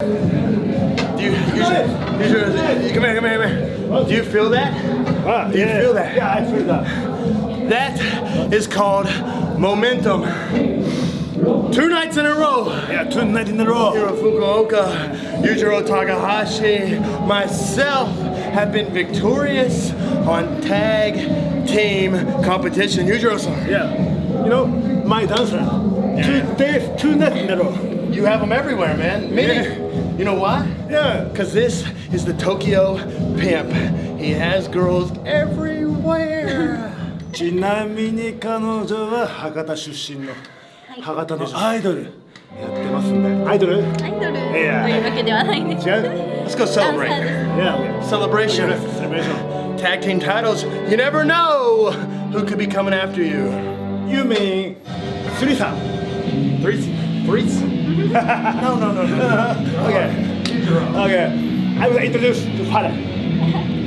Do you, you, should, you should, come here, come here, come here. Do you feel that? Ah, Do you yeah. feel that? Yeah, I feel that. That is called momentum. Two nights in a row. Yeah, two nights in a row. Hiro Fukuoka, Yujiro Takahashi, myself have been victorious on tag team competition. Yujiro-san, Yeah. You know, my dancer. Yeah. Two days, two nights in a row. you have them everywhere, man. Maybe, you know why? Yeah. Because this is the Tokyo Pimp. He has girls everywhere. ちなみに彼女は博多出身の博多のアイドルやってますんでアイドルアイドルというわけではないんです違う Let's go ダンサー celebrate. です Yeah. Celebration. セレブレーション Tag team titles. You never know who could be coming after you. You mean スリさん Threes? Threes? no, no, no, no. Okay. Okay. I will introduce to father.